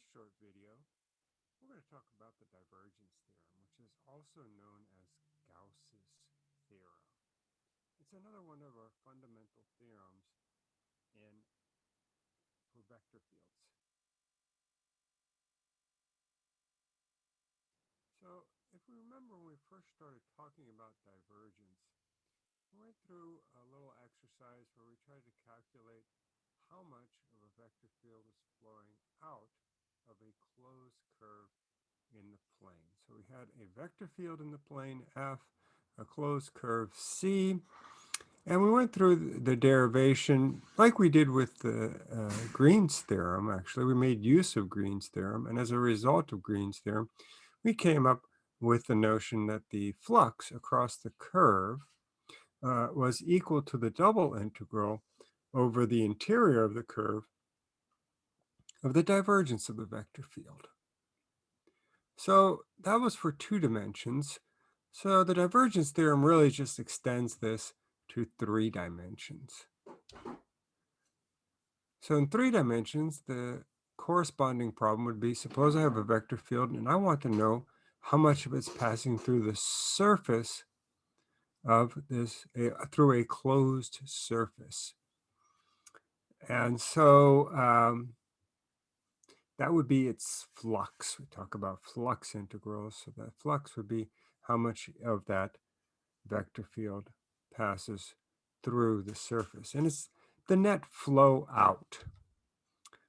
this short video, we're going to talk about the divergence theorem, which is also known as Gauss's theorem. It's another one of our fundamental theorems in for vector fields. So if we remember when we first started talking about divergence, we went through a little exercise where we tried to calculate how much of a vector field is flowing out of a closed curve in the plane. So we had a vector field in the plane F, a closed curve C, and we went through the derivation like we did with the uh, Green's theorem, actually. We made use of Green's theorem, and as a result of Green's theorem, we came up with the notion that the flux across the curve uh, was equal to the double integral over the interior of the curve of the divergence of the vector field. So that was for two dimensions. So the divergence theorem really just extends this to three dimensions. So in three dimensions, the corresponding problem would be, suppose I have a vector field and I want to know how much of it's passing through the surface of this, a, through a closed surface. And so um, that would be its flux. We talk about flux integrals. So that flux would be how much of that vector field passes through the surface. And it's the net flow out.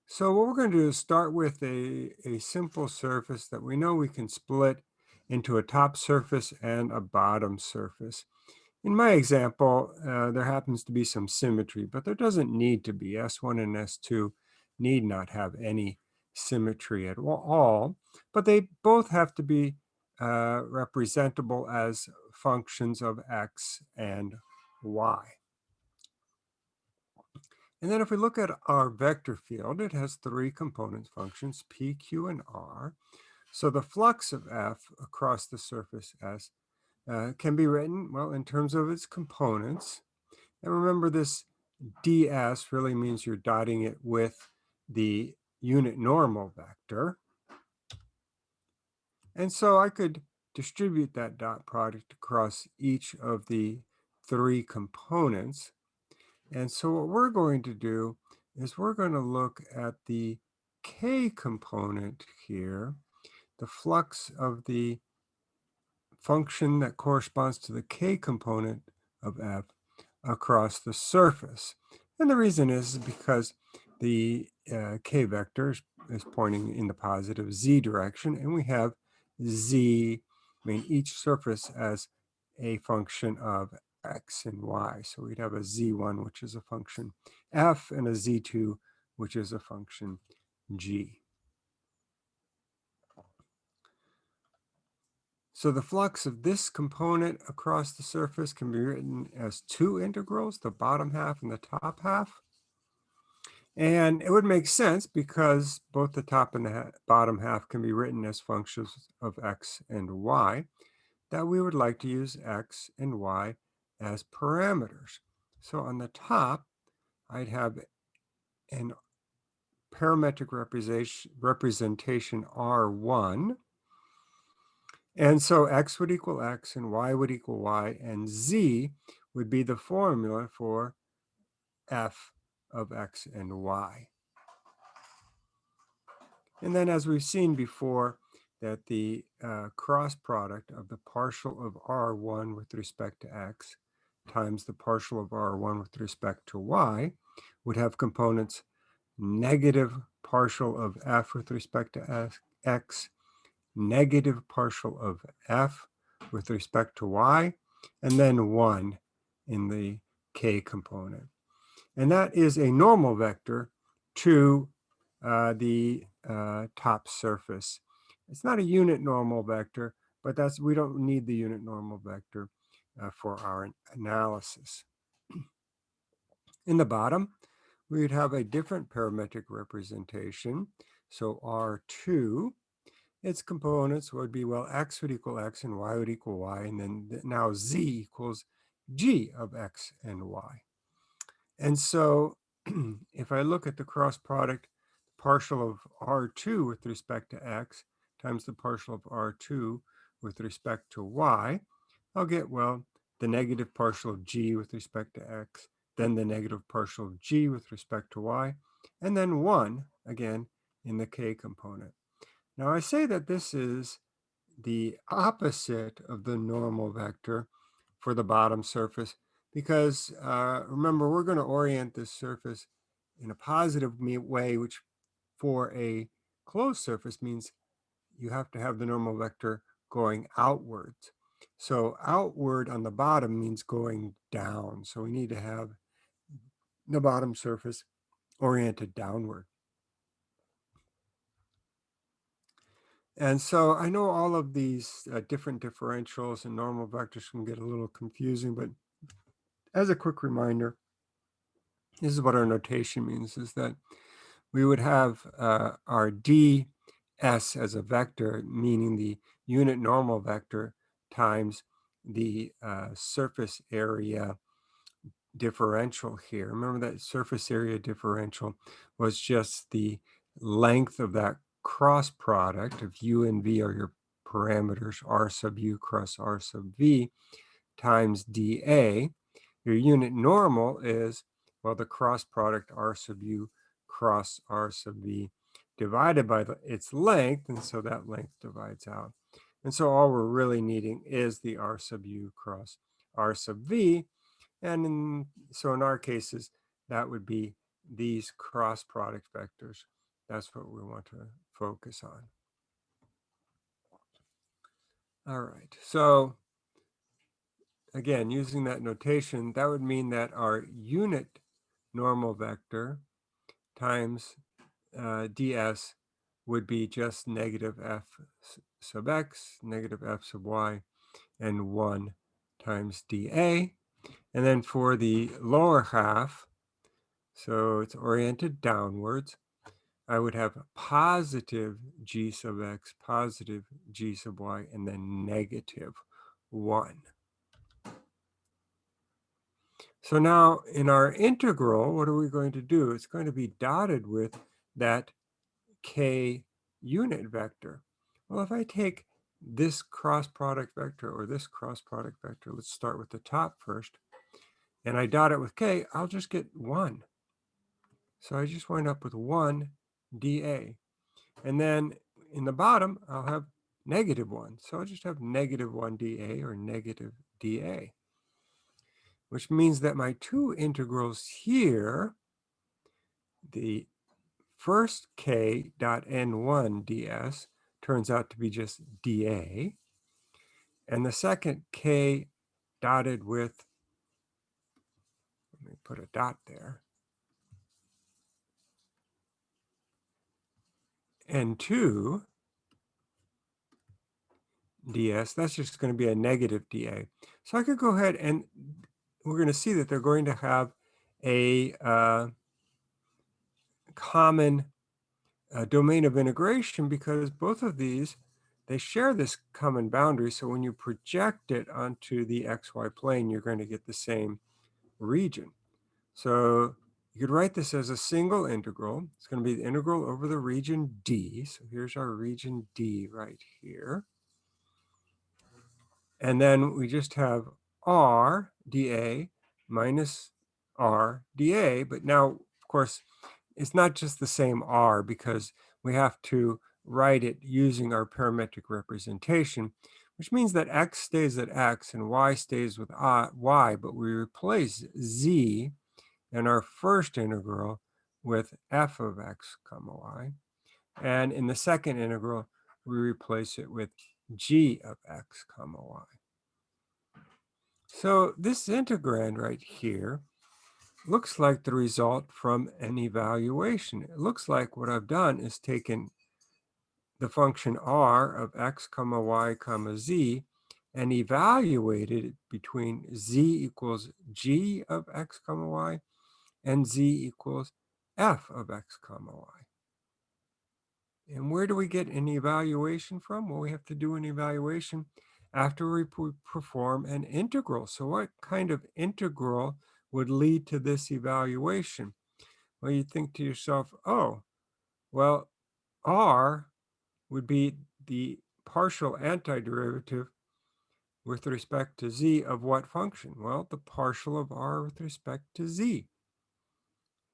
So what we're going to do is start with a, a simple surface that we know we can split into a top surface and a bottom surface. In my example, uh, there happens to be some symmetry, but there doesn't need to be. S1 and S2 need not have any symmetry at all, but they both have to be uh, representable as functions of x and y. And then if we look at our vector field, it has three component functions, p, q, and r. So the flux of f across the surface S uh, can be written, well, in terms of its components. And remember this ds really means you're dotting it with the unit normal vector. And so I could distribute that dot product across each of the three components. And so what we're going to do is we're going to look at the k component here, the flux of the function that corresponds to the k component of f across the surface. And the reason is because the uh, k vector is pointing in the positive z direction, and we have z, I mean, each surface as a function of x and y. So we'd have a z1, which is a function f, and a z2, which is a function g. So the flux of this component across the surface can be written as two integrals, the bottom half and the top half. And it would make sense because both the top and the bottom half can be written as functions of x and y, that we would like to use x and y as parameters. So on the top, I'd have an parametric representation, representation R1, and so x would equal x and y would equal y and z would be the formula for f of x and y. And then as we've seen before, that the uh, cross product of the partial of R1 with respect to x times the partial of R1 with respect to y would have components negative partial of f with respect to x negative partial of f with respect to y, and then 1 in the k component. And that is a normal vector to uh, the uh, top surface. It's not a unit normal vector, but that's we don't need the unit normal vector uh, for our analysis. In the bottom, we'd have a different parametric representation. So R2 its components would be, well, x would equal x and y would equal y, and then now z equals g of x and y. And so if I look at the cross product, partial of R2 with respect to X times the partial of R2 with respect to Y, I'll get, well, the negative partial of G with respect to X, then the negative partial of G with respect to Y, and then 1, again, in the K component. Now I say that this is the opposite of the normal vector for the bottom surface because uh, remember, we're going to orient this surface in a positive way, which for a closed surface means you have to have the normal vector going outwards. So outward on the bottom means going down. So we need to have the bottom surface oriented downward. And so I know all of these uh, different differentials and normal vectors can get a little confusing, but as a quick reminder, this is what our notation means, is that we would have uh, our ds as a vector, meaning the unit normal vector times the uh, surface area differential here. Remember that surface area differential was just the length of that cross product of u and v are your parameters, r sub u cross r sub v times dA. Your unit normal is, well, the cross product r sub u cross r sub v divided by the, its length, and so that length divides out. And so all we're really needing is the r sub u cross r sub v, and in, so in our cases, that would be these cross product vectors. That's what we want to focus on. All right, so again, using that notation, that would mean that our unit normal vector times uh, ds would be just negative f sub x, negative f sub y, and 1 times dA. And then for the lower half, so it's oriented downwards, I would have positive g sub x, positive g sub y, and then negative 1. So now in our integral, what are we going to do? It's going to be dotted with that k unit vector. Well, if I take this cross product vector or this cross product vector, let's start with the top first, and I dot it with k, I'll just get 1. So I just wind up with 1 dA. And then in the bottom, I'll have negative 1. So I'll just have negative 1 dA or negative dA, which means that my two integrals here, the first k dot n1 ds turns out to be just dA, and the second k dotted with, let me put a dot there, N2 ds, that's just going to be a negative dA. So I could go ahead and we're going to see that they're going to have a uh, common uh, domain of integration because both of these, they share this common boundary. So when you project it onto the xy plane, you're going to get the same region. So you could write this as a single integral. It's going to be the integral over the region D. So here's our region D right here. And then we just have R dA minus R dA. But now, of course, it's not just the same R because we have to write it using our parametric representation, which means that X stays at X and Y stays with uh, Y, but we replace Z in our first integral with f of x comma y. And in the second integral, we replace it with g of x comma y. So this integrand right here looks like the result from an evaluation. It looks like what I've done is taken the function r of x comma y comma z and evaluated it between z equals g of x comma y and z equals f of x comma y. And where do we get an evaluation from? Well, we have to do an evaluation after we perform an integral. So what kind of integral would lead to this evaluation? Well, you think to yourself, oh, Well, r would be the partial antiderivative with respect to z of what function? Well, the partial of r with respect to z.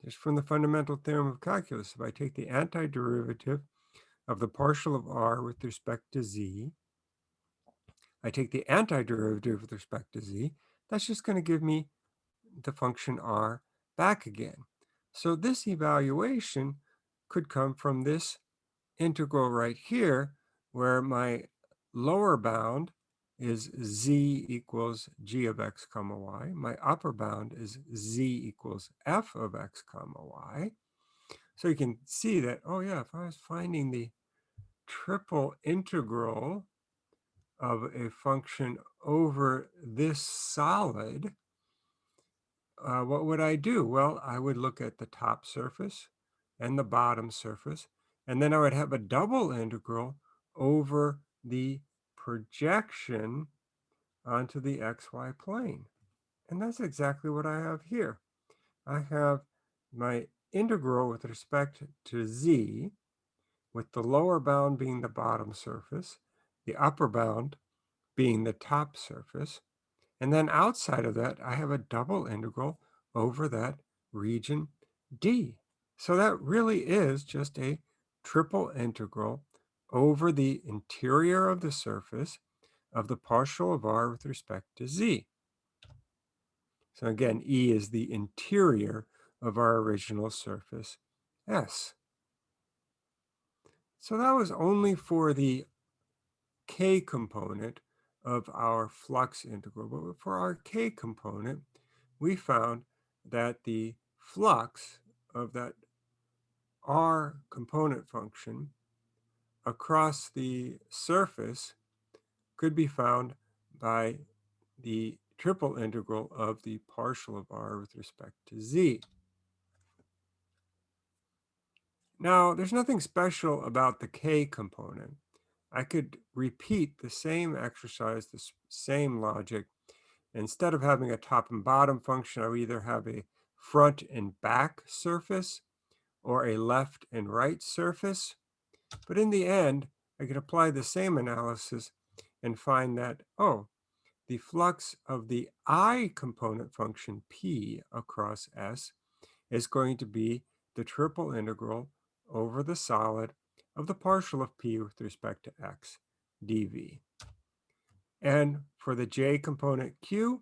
Just from the fundamental theorem of calculus, if I take the antiderivative of the partial of r with respect to z, I take the antiderivative with respect to z, that's just going to give me the function r back again. So this evaluation could come from this integral right here, where my lower bound is z equals g of x comma y. My upper bound is z equals f of x comma y. So you can see that, oh yeah, if I was finding the triple integral of a function over this solid, uh, what would I do? Well, I would look at the top surface and the bottom surface, and then I would have a double integral over the projection onto the xy plane. And that's exactly what I have here. I have my integral with respect to z, with the lower bound being the bottom surface, the upper bound being the top surface. And then outside of that, I have a double integral over that region D. So that really is just a triple integral over the interior of the surface of the partial of r with respect to z. So again, E is the interior of our original surface, S. So that was only for the k component of our flux integral. But for our k component, we found that the flux of that r component function across the surface could be found by the triple integral of the partial of r with respect to z. Now, there's nothing special about the k component. I could repeat the same exercise, the same logic. Instead of having a top and bottom function, I would either have a front and back surface or a left and right surface. But in the end, I could apply the same analysis and find that, oh, the flux of the i component function p across S is going to be the triple integral over the solid of the partial of p with respect to x dv. And for the j component q,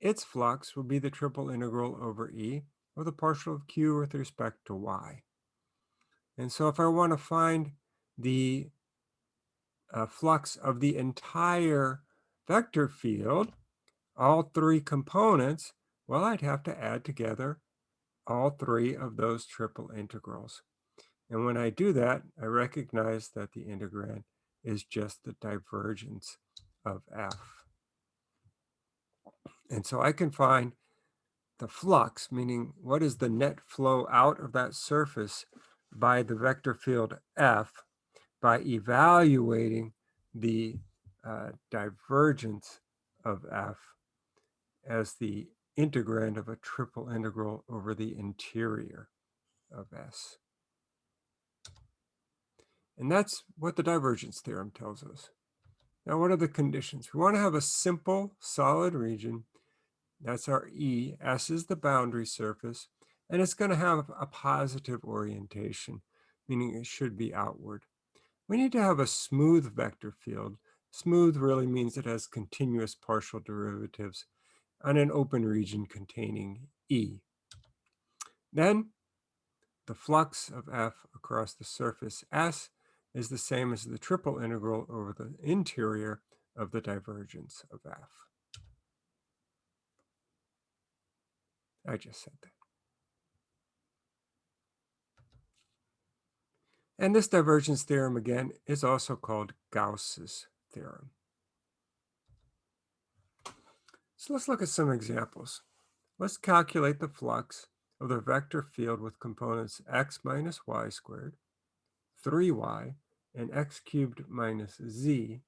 its flux will be the triple integral over e of the partial of q with respect to y. And so if I want to find the uh, flux of the entire vector field, all three components, well, I'd have to add together all three of those triple integrals. And when I do that, I recognize that the integrand is just the divergence of f. And so I can find the flux, meaning what is the net flow out of that surface by the vector field f by evaluating the uh, divergence of f as the integrand of a triple integral over the interior of S. And that's what the divergence theorem tells us. Now, what are the conditions? We want to have a simple solid region. That's our E. S is the boundary surface. And it's going to have a positive orientation, meaning it should be outward. We need to have a smooth vector field. Smooth really means it has continuous partial derivatives on an open region containing E. Then the flux of F across the surface S is the same as the triple integral over the interior of the divergence of F. I just said that. And this divergence theorem, again, is also called Gauss's theorem. So let's look at some examples. Let's calculate the flux of the vector field with components x minus y squared, 3y, and x cubed minus z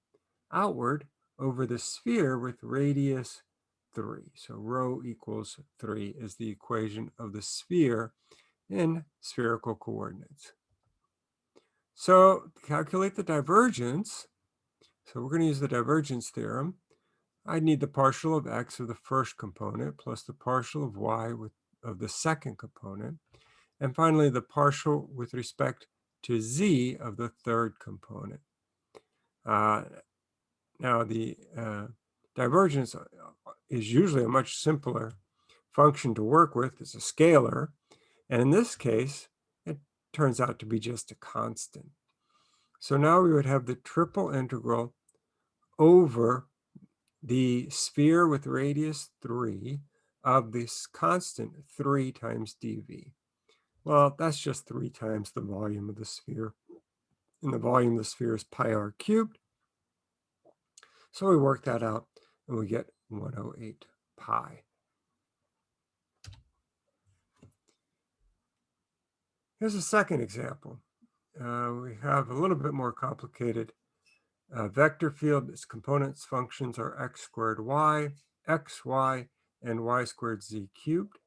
outward over the sphere with radius 3. So rho equals 3 is the equation of the sphere in spherical coordinates. So calculate the divergence. So we're going to use the divergence theorem. I need the partial of x of the first component plus the partial of y with, of the second component. And finally, the partial with respect to z of the third component. Uh, now, the uh, divergence uh, is usually a much simpler function to work with. It's a scalar. And in this case, it turns out to be just a constant. So now we would have the triple integral over the sphere with radius 3 of this constant 3 times dv. Well, that's just 3 times the volume of the sphere. And the volume of the sphere is pi r cubed. So we work that out and we get 108 pi. Here's a second example. Uh, we have a little bit more complicated uh, vector field. Its components functions are x squared y, x, y, and y squared z cubed.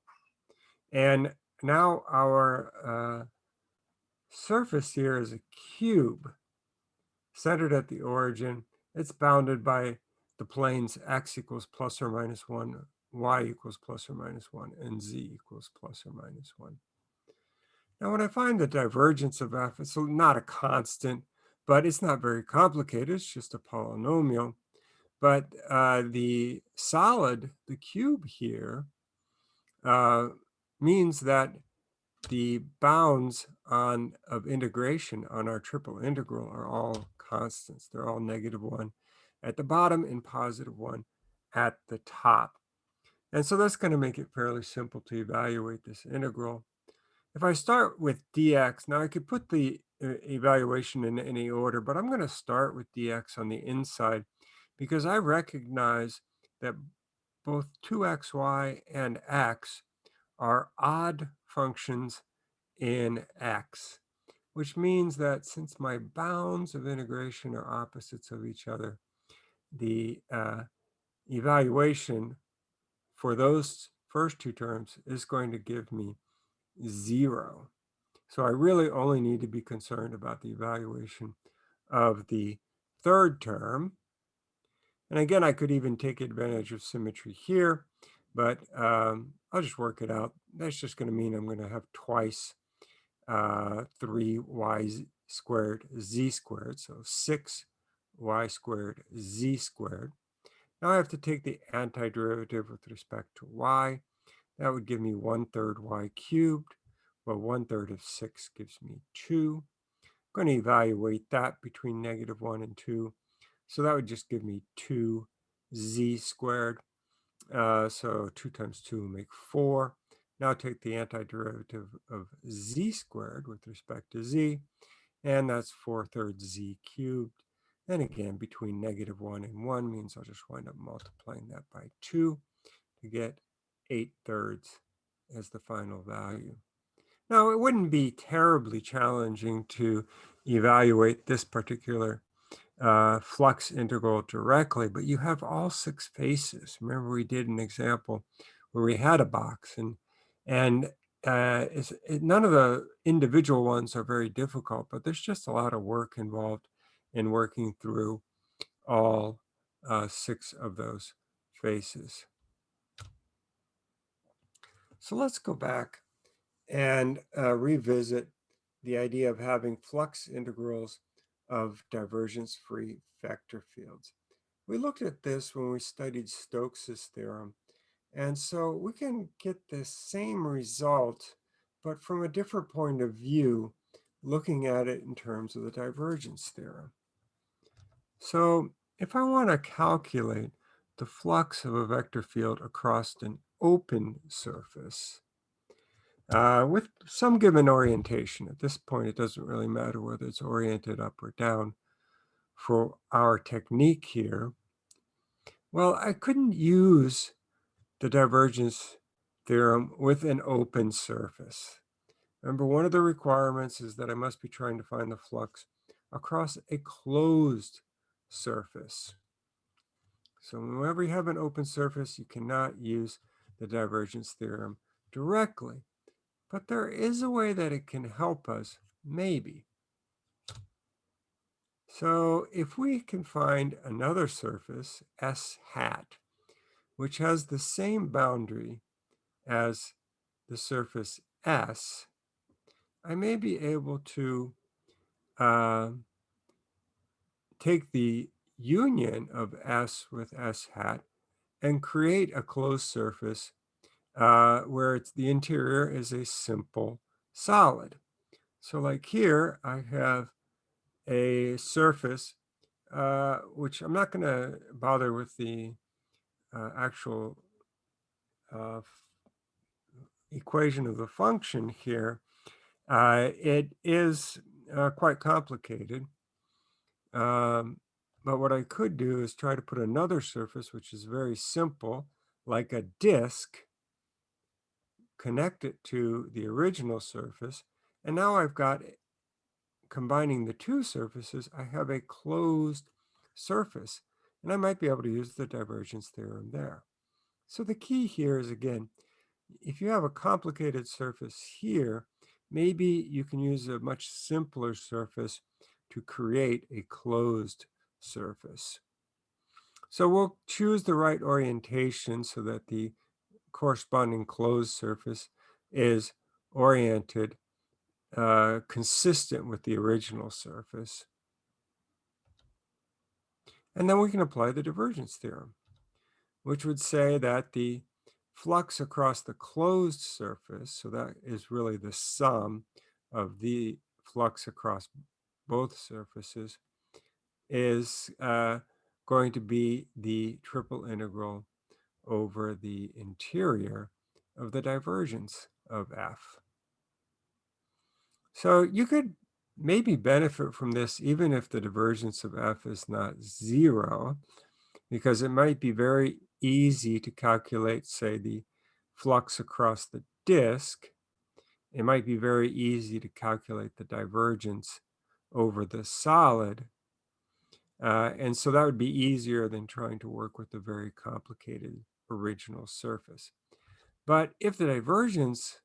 And now our uh, surface here is a cube centered at the origin it's bounded by the planes x equals plus or minus 1, y equals plus or minus 1, and z equals plus or minus 1. Now, when I find the divergence of f, it's not a constant, but it's not very complicated. It's just a polynomial. But uh, the solid, the cube here, uh, means that the bounds on of integration on our triple integral are all constants. They're all negative one at the bottom and positive one at the top. And so that's going to make it fairly simple to evaluate this integral. If I start with dx, now I could put the uh, evaluation in any order, but I'm going to start with dx on the inside because I recognize that both 2xy and x are odd functions in x which means that since my bounds of integration are opposites of each other, the uh, evaluation for those first two terms is going to give me zero. So I really only need to be concerned about the evaluation of the third term. And again, I could even take advantage of symmetry here, but um, I'll just work it out. That's just going to mean I'm going to have twice uh, 3y squared z squared, so 6y squared z squared. Now I have to take the antiderivative with respect to y. That would give me 1 third y cubed. Well, 1 third of 6 gives me 2. I'm going to evaluate that between negative 1 and 2. So that would just give me 2z squared. Uh, so 2 times 2 will make 4. Now take the antiderivative of z squared with respect to z, and that's 4 thirds z cubed. And again, between negative 1 and 1 means I'll just wind up multiplying that by 2 to get 8 thirds as the final value. Now, it wouldn't be terribly challenging to evaluate this particular uh, flux integral directly, but you have all six faces. Remember, we did an example where we had a box and and uh, it, none of the individual ones are very difficult, but there's just a lot of work involved in working through all uh, six of those faces. So let's go back and uh, revisit the idea of having flux integrals of divergence-free vector fields. We looked at this when we studied Stokes's theorem and so we can get the same result, but from a different point of view, looking at it in terms of the divergence theorem. So if I want to calculate the flux of a vector field across an open surface uh, with some given orientation, at this point it doesn't really matter whether it's oriented up or down for our technique here, well, I couldn't use the divergence theorem with an open surface. Remember, one of the requirements is that I must be trying to find the flux across a closed surface. So whenever you have an open surface, you cannot use the divergence theorem directly. But there is a way that it can help us, maybe. So if we can find another surface, S hat, which has the same boundary as the surface S, I may be able to uh, take the union of S with S hat and create a closed surface uh, where it's, the interior is a simple solid. So like here, I have a surface, uh, which I'm not going to bother with the uh, actual uh, equation of the function here. Uh, it is quite complicated. Um, but what I could do is try to put another surface, which is very simple, like a disk, connect it to the original surface. And now I've got, combining the two surfaces, I have a closed surface. And I might be able to use the divergence theorem there. So the key here is, again, if you have a complicated surface here, maybe you can use a much simpler surface to create a closed surface. So we'll choose the right orientation so that the corresponding closed surface is oriented uh, consistent with the original surface. And then we can apply the divergence theorem, which would say that the flux across the closed surface, so that is really the sum of the flux across both surfaces, is uh, going to be the triple integral over the interior of the divergence of f. So you could maybe benefit from this even if the divergence of f is not zero, because it might be very easy to calculate, say, the flux across the disk. It might be very easy to calculate the divergence over the solid. Uh, and so that would be easier than trying to work with a very complicated original surface. But if the divergence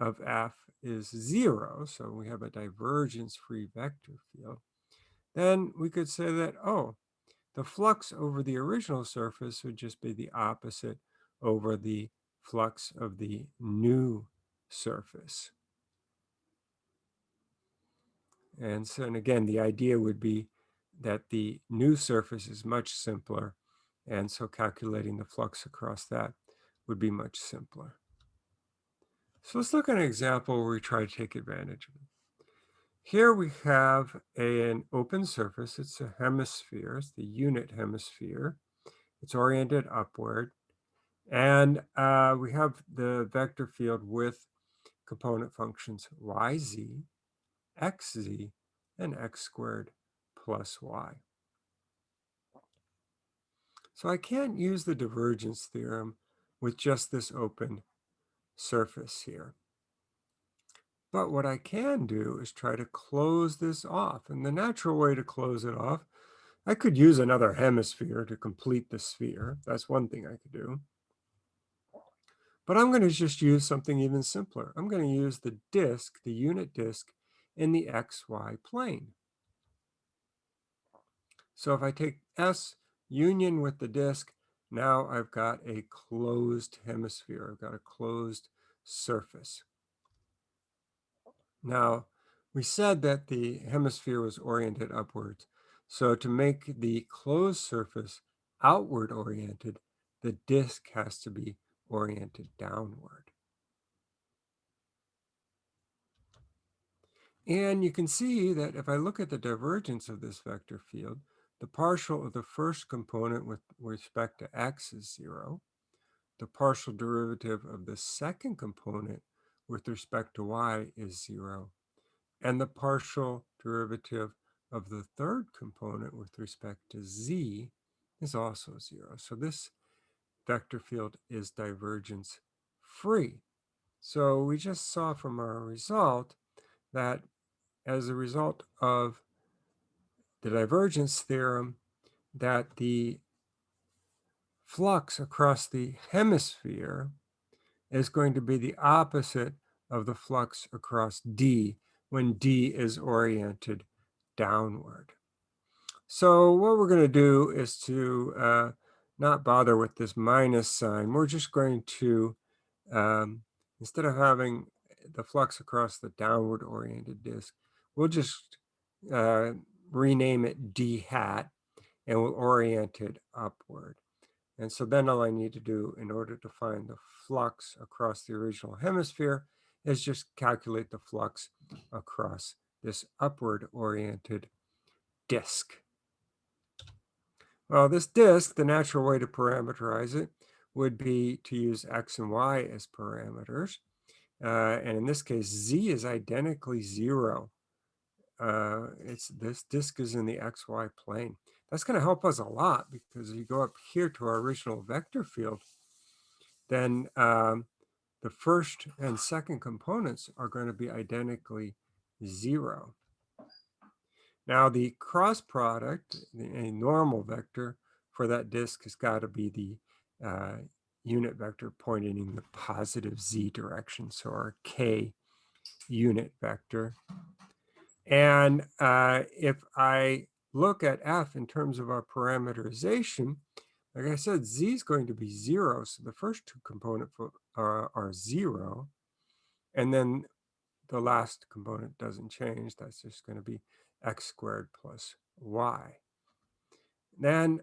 of f is zero, so we have a divergence-free vector field, then we could say that, oh, the flux over the original surface would just be the opposite over the flux of the new surface. And so, and again, the idea would be that the new surface is much simpler. And so calculating the flux across that would be much simpler. So let's look at an example where we try to take advantage of it. Here we have a, an open surface. It's a hemisphere. It's the unit hemisphere. It's oriented upward. And uh, we have the vector field with component functions yz, xz, and x squared plus y. So I can't use the divergence theorem with just this open surface here. But what I can do is try to close this off. And the natural way to close it off, I could use another hemisphere to complete the sphere. That's one thing I could do. But I'm going to just use something even simpler. I'm going to use the disk, the unit disk, in the xy plane. So if I take S union with the disk, now I've got a closed hemisphere. I've got a closed surface. Now, we said that the hemisphere was oriented upwards. So to make the closed surface outward oriented, the disk has to be oriented downward. And you can see that if I look at the divergence of this vector field, the partial of the first component with respect to x is zero. The partial derivative of the second component with respect to y is zero. And the partial derivative of the third component with respect to z is also zero. So this vector field is divergence free. So we just saw from our result that as a result of the divergence theorem, that the flux across the hemisphere is going to be the opposite of the flux across D when D is oriented downward. So what we're going to do is to uh, not bother with this minus sign. We're just going to, um, instead of having the flux across the downward oriented disk, we'll just uh, rename it d hat and we'll orient it upward. And so then all I need to do in order to find the flux across the original hemisphere is just calculate the flux across this upward oriented disk. Well, this disk, the natural way to parameterize it would be to use x and y as parameters. Uh, and in this case, z is identically zero. Uh, it's this disk is in the xy plane. That's going to help us a lot because if you go up here to our original vector field, then um, the first and second components are going to be identically zero. Now the cross product, the a normal vector for that disk has got to be the uh, unit vector pointing in the positive z direction. So our k unit vector. And uh, if I look at f in terms of our parameterization, like I said, z is going to be zero. So the first two components are, are zero. And then the last component doesn't change. That's just going to be x squared plus y. Then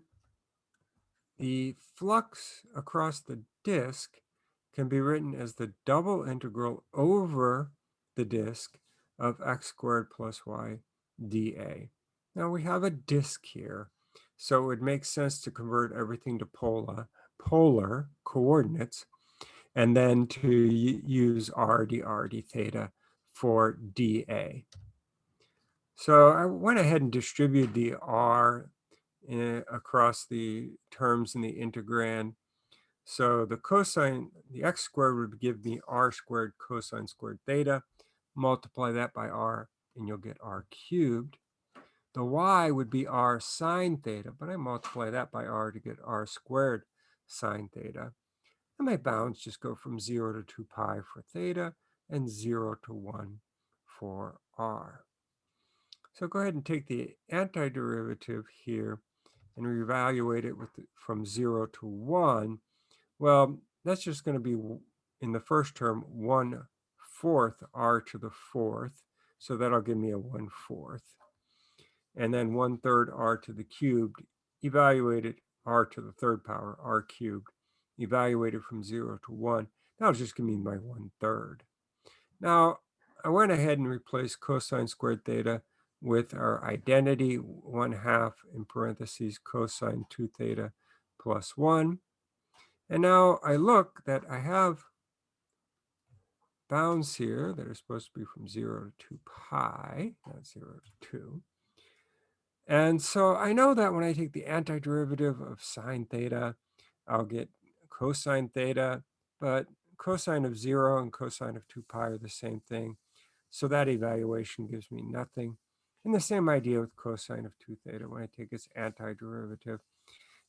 the flux across the disk can be written as the double integral over the disk of x squared plus y dA. Now we have a disk here, so it would make sense to convert everything to polar, polar coordinates and then to use r dr d theta for dA. So I went ahead and distributed the r in, eh, across the terms in the integrand. So the cosine, the x squared would give me r squared cosine squared theta. Multiply that by r and you'll get r cubed. The y would be r sine theta, but I multiply that by r to get r squared sine theta. And my bounds just go from 0 to 2 pi for theta and 0 to 1 for r. So go ahead and take the antiderivative here and reevaluate it with the, from 0 to 1. Well, that's just going to be in the first term 1 fourth r to the fourth. So that'll give me a one fourth. And then one third r to the cubed, evaluated r to the third power, r cubed, evaluated from 0 to 1. That'll just give me my one third. Now, I went ahead and replaced cosine squared theta with our identity, 1 half in parentheses cosine 2 theta plus 1. And now I look that I have bounds here that are supposed to be from 0 to 2 pi, not 0 to 2. And so I know that when I take the antiderivative of sine theta, I'll get cosine theta, but cosine of 0 and cosine of 2 pi are the same thing. So that evaluation gives me nothing. And the same idea with cosine of 2 theta. When I take its antiderivative,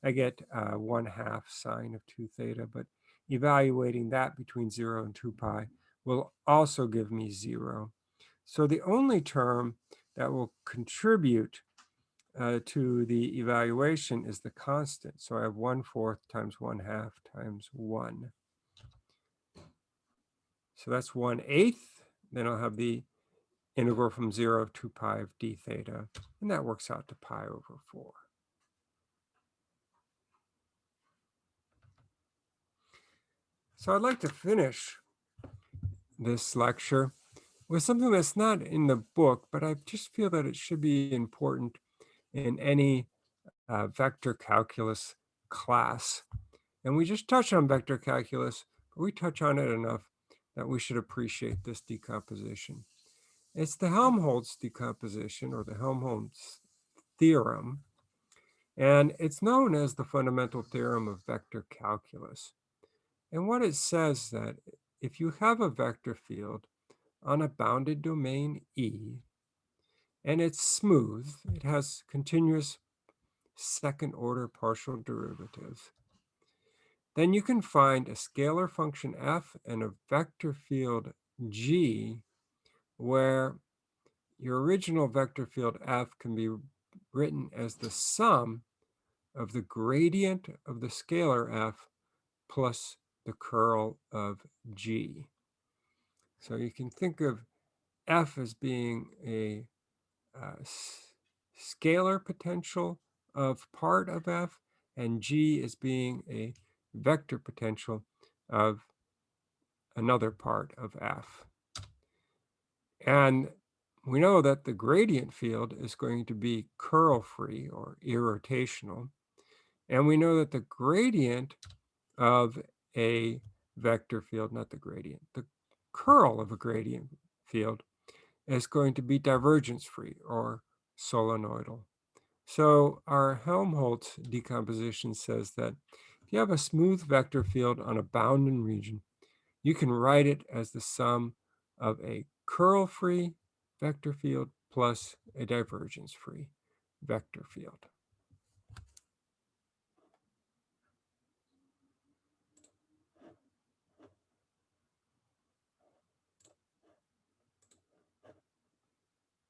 I get uh, 1 half sine of 2 theta, but evaluating that between 0 and 2 pi will also give me 0. So the only term that will contribute uh, to the evaluation is the constant. So I have 1 fourth times 1 half times 1. So that's 1 eighth. Then I'll have the integral from 0 to pi of d theta, and that works out to pi over 4. So I'd like to finish this lecture with something that's not in the book, but I just feel that it should be important in any uh, vector calculus class. And we just touch on vector calculus, but we touch on it enough that we should appreciate this decomposition. It's the Helmholtz decomposition or the Helmholtz theorem. And it's known as the fundamental theorem of vector calculus. And what it says that if you have a vector field on a bounded domain E, and it's smooth, it has continuous second order partial derivatives, then you can find a scalar function f and a vector field g where your original vector field f can be written as the sum of the gradient of the scalar f plus the curl of g. So you can think of f as being a uh, scalar potential of part of f, and g as being a vector potential of another part of f. And we know that the gradient field is going to be curl-free or irrotational. And we know that the gradient of a vector field, not the gradient, the curl of a gradient field is going to be divergence-free or solenoidal. So our Helmholtz decomposition says that if you have a smooth vector field on a bounded region, you can write it as the sum of a curl-free vector field plus a divergence-free vector field.